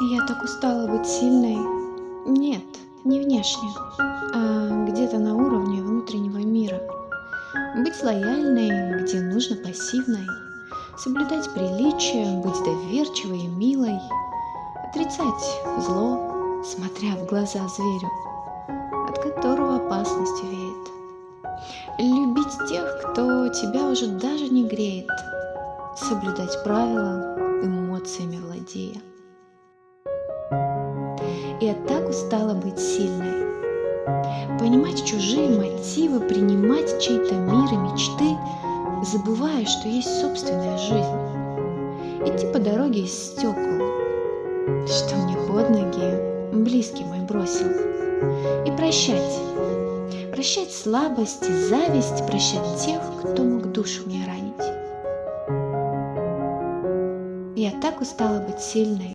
Я так устала быть сильной. Нет, не внешне, а где-то на уровне внутреннего мира. Быть лояльной, где нужно пассивной. Соблюдать приличия, быть доверчивой и милой. Отрицать зло, смотря в глаза зверю, от которого опасность веет. Любить тех, кто тебя уже даже не греет. Соблюдать правила, эмоциями владея. Я так устала быть сильной. Понимать чужие мотивы, принимать чей-то мир и мечты, забывая, что есть собственная жизнь. Идти по дороге из стекол, что мне под ноги близкий мой бросил. И прощать. Прощать слабость и зависть, прощать тех, кто мог душу мне ранить. Я так устала быть сильной.